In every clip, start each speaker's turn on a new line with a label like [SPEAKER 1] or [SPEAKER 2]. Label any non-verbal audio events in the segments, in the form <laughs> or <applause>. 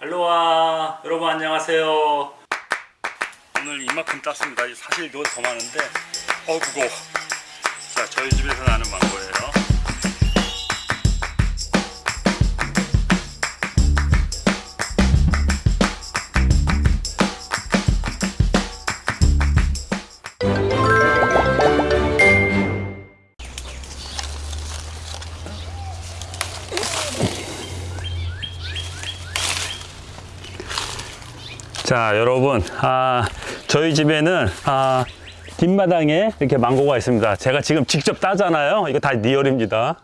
[SPEAKER 1] 알로하 여러분 안녕하세요. 오늘 이만큼 땄습니다. 사실 이거 더 많은데 어 그거 자 저희 집에서 나는 망고예요 자 여러분 아, 저희 집에는 아, 뒷마당에 이렇게 망고가 있습니다. 제가 지금 직접 따잖아요. 이거 다 리얼입니다.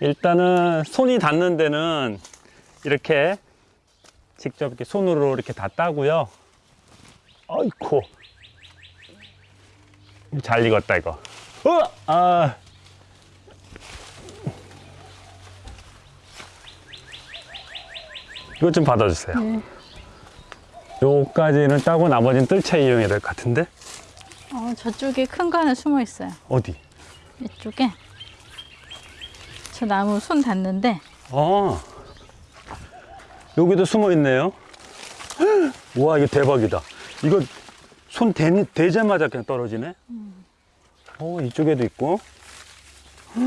[SPEAKER 1] 일단은 손이 닿는 데는 이렇게 직접 이렇게 손으로 이렇게 다 따고요. 아이코 잘 익었다 이거. 어! 아. 이것 좀 받아주세요 요까지는 따고 나머지는 뜰채 이용해야 될 것 같은데?
[SPEAKER 2] 어, 저쪽에 큰거 하나 숨어 있어요.
[SPEAKER 1] 어디?
[SPEAKER 2] 이쪽에. 저 나무 손 닿는데.
[SPEAKER 1] 아 여기도 숨어 있네요. <gasps> 와 이거 대박이다. 이거 손 대, 대자마자 그냥 떨어지네? 어 이쪽에도 있고. <gasps>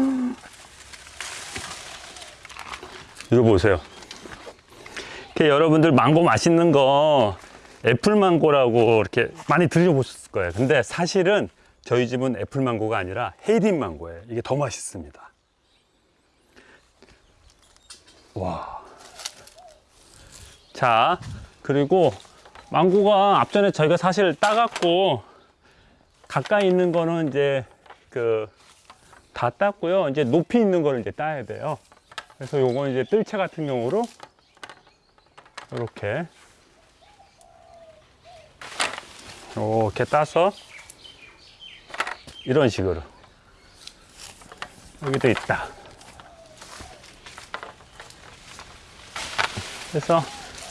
[SPEAKER 1] 이거 보세요. 이렇게 여러분들 망고 맛있는 거 애플망고라고 이렇게 많이 드셔보셨을 거예요 근데 사실은 저희 집은 애플망고가 아니라 헤이딘 망고예요 이게 더 맛있습니다 와. 자, 그리고 망고가 앞전에 저희가 사실 따갖고 가까이 있는 거는 이제 그 다 땄고요. 이제 높이 있는 거를 이제 따야 돼요. 그래서 요건 이제 뜰채 같은 경우로 이렇게 이렇게 따서 이런 식으로 여기도 있다. 그래서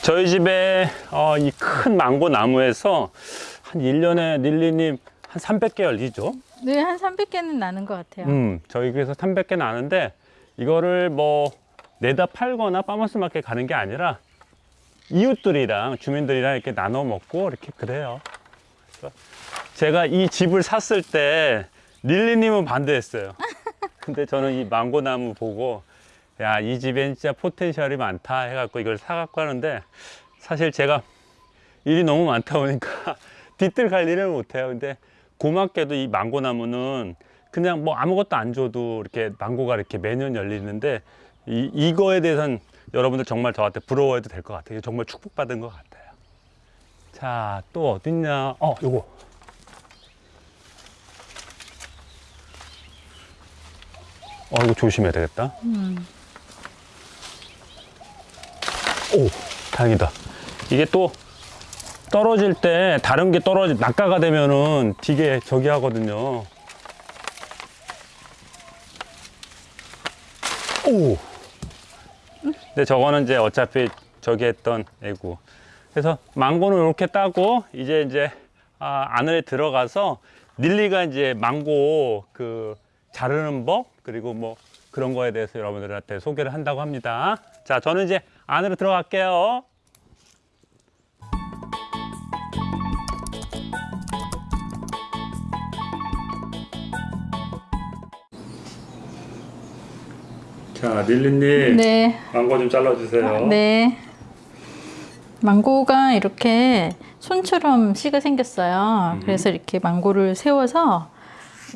[SPEAKER 1] 저희 집에 어, 이 큰 망고 나무에서 한 1년에 릴리님 한 300개 열리죠.
[SPEAKER 2] 네, 한 300개는 나는 것 같아요.
[SPEAKER 1] 음, 저희 그래서 300개 나는데 이거를 뭐 내다 팔거나 farmers market 가는 게 아니라 이웃들이랑 주민들이랑 이렇게 나눠 먹고 이렇게 그래요. 그래서 제가 이 집을 샀을 때 릴리님은 반대했어요. <laughs> 근데 저는 이 망고 나무 보고 야, 이 집엔 진짜 potential이 많다 해갖고 이걸 사갖고 하는데 사실 제가 일이 너무 많다 보니까 <laughs> 뒤뜰 관리를 못해요. 근데 고맙게도 이 망고 나무는 그냥 뭐 아무것도 안 줘도 이렇게 망고가 이렇게 매년 열리는데 이, 이거에 대해서는 여러분들 정말 저한테 부러워해도 될 것 같아요. 정말 축복받은 것 같아요. 자, 또 어딨냐? 어, 요거. 어, 이거 조심해야 되겠다. 오, 다행이다. 이게 또 떨어질 때 다른 게 떨어지, 낙가가 되면은 되게 저기 하거든요. 오! 근데 저거는 이제 어차피 저기 했던 애고. 그래서 망고는 이렇게 따고 이제 이제 아, 안에 들어가서 닐리가 이제 망고 그 자르는 법 그리고 뭐 그런 거에 대해서 여러분들한테 소개를 한다고 합니다. 자, 저는 이제 안으로 들어갈게요. 자, 닐리님
[SPEAKER 2] 네.
[SPEAKER 1] 망고 좀 잘라주세요.
[SPEAKER 2] 네. 망고가 이렇게 손처럼 씨가 생겼어요. 그래서 이렇게 망고를 세워서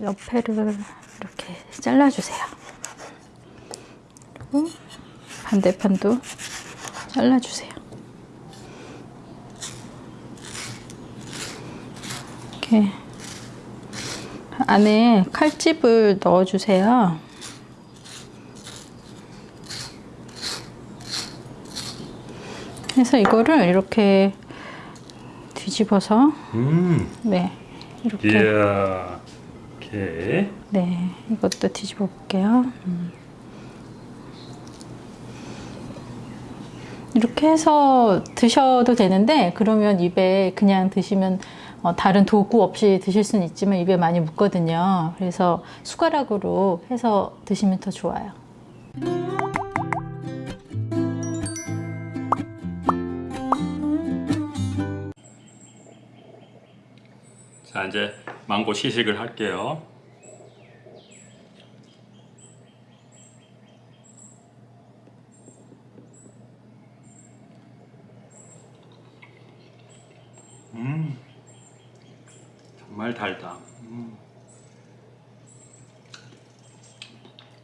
[SPEAKER 2] 옆에를 이렇게 잘라주세요. 그리고 반대편도 잘라주세요. 이렇게 안에 칼집을 넣어주세요. 그래서 이거를 이렇게 뒤집어서
[SPEAKER 1] 음,
[SPEAKER 2] 네 이렇게
[SPEAKER 1] 이야, 오케이.
[SPEAKER 2] 네 이것도 뒤집어 볼게요. 음. 이렇게 해서 드셔도 되는데 그러면 입에 그냥 드시면 어, 다른 도구 없이 드실 수는 있지만 입에 많이 묻거든요. 그래서 숟가락으로 해서 드시면 더 좋아요.
[SPEAKER 1] 자 이제 망고 시식을 할게요. 음 정말 달다. 음.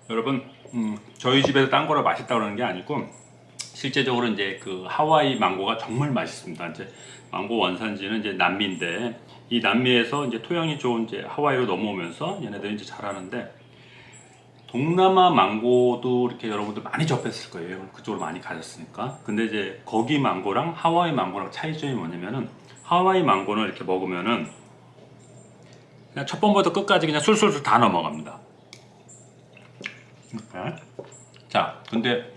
[SPEAKER 1] 여러분 음, 저희 집에서 딴 거라 맛있다 그러는 게 아니고 실제적으로 이제 그 하와이 망고가 정말 맛있습니다. 이제 망고 원산지는 이제 남미인데 이 남미에서 이제 토양이 좋은 이제 하와이로 넘어오면서 얘네들이 이제 자라는데 동남아 망고도 이렇게 여러분들 많이 접했을 거예요. 그쪽으로 많이 가셨으니까. 근데 이제 거기 망고랑 하와이 망고랑 차이점이 뭐냐면은 하와이 망고는 이렇게 먹으면은 그냥 첫 번부터 끝까지 그냥 술술술 다 넘어갑니다. 이렇게. 자, 근데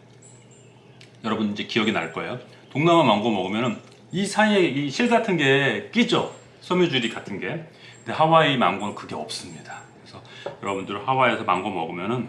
[SPEAKER 1] 여러분 이제 기억이 날 거예요. 동남아 망고 먹으면은 이 사이에 이 실 같은 게 끼죠. 섬유줄이 같은 게. 근데 하와이 망고는 그게 없습니다. 그래서 여러분들 하와이에서 망고 먹으면은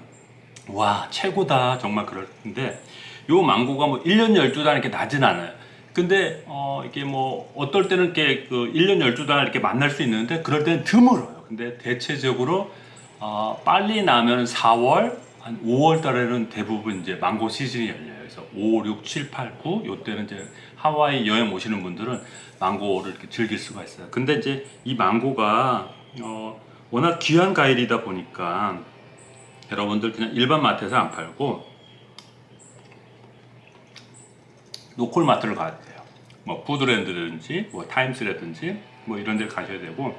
[SPEAKER 1] 와 최고다 정말 그럴 텐데 요 망고가 뭐 1년 12달 이렇게 나진 않아요. 근데 어 이게 뭐 어떨 때는 이렇게 그 1년 12달 이렇게 만날 수 있는데 그럴 때는 드물어요. 근데 대체적으로 어 빨리 나면 4월 한 5월 달에는 대부분 이제 망고 시즌이 열려요. 그래서 5, 6, 7, 8, 9 요때는 이제 하와이 여행 오시는 분들은 망고를 이렇게 즐길 수가 있어요. 근데 이제 이 망고가 어 워낙 귀한 과일이다 보니까 여러분들 그냥 일반 마트에서 안 팔고 로컬 마트를 가야 돼요. 뭐 Foodland든지 뭐 Times라든지 뭐 이런 데 가셔야 되고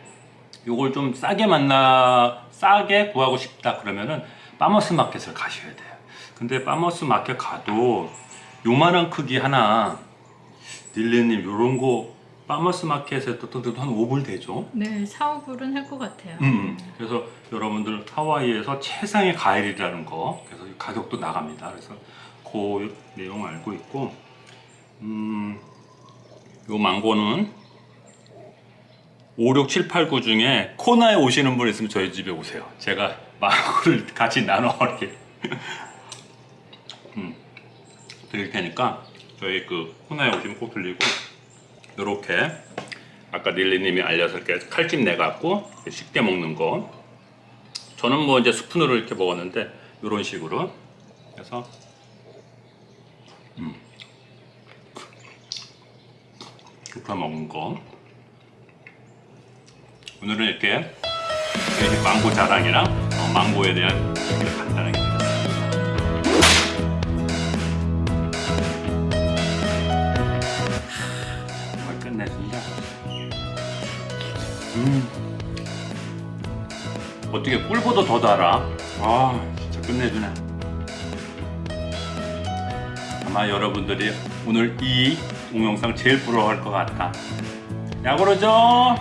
[SPEAKER 1] 요걸 좀 싸게 만나 싸게 구하고 싶다 그러면은 farmers market을 가셔야 돼요. 근데 farmers market 가도 요만한 크기 하나 릴리님 요런 거 farmers market에 또 한 5불 되죠.
[SPEAKER 2] 네, 4, 5불은 할 것 같아요.
[SPEAKER 1] 음, 그래서 여러분들 하와이에서 최상의 과일이라는 거 그래서 이 가격도 나갑니다. 그래서 그 내용 알고 있고 음, 요 망고는 5, 6, 7, 8, 9 중에 코나에 오시는 분 있으면 저희 집에 오세요. 제가 망고를 같이 나눠 <laughs> 음, 드릴 테니까 저희 그 코나에 오시면 꼭 들리고 요렇게 아까 닐리님이 알려서 이렇게 칼집 내갖고 쉽게 먹는 거. 저는 뭐 이제 스푼으로 이렇게 먹었는데 이런 식으로 그래서 음. 이렇게 먹는 거. 오늘은 이렇게 망고 자랑이랑 어, 망고에 대한 얘기를 간단하게 음. 어떻게 꿀보다 더 달아? 아, 진짜 끝내주네. 아마 여러분들이 오늘 이 동영상 제일 부러워할 것 같다. 야 그러죠?